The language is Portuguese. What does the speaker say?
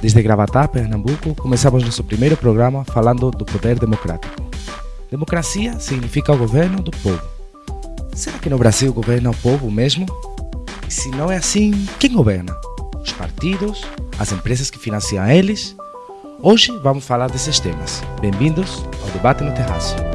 Desde Gravatá, Pernambuco, começamos nosso primeiro programa falando do poder democrático. Democracia significa o governo do povo. Será que no Brasil governa o povo mesmo? E se não é assim, quem governa? Os partidos? As empresas que financiam eles? Hoje vamos falar desses temas. Bem-vindos ao Debate no Terraço.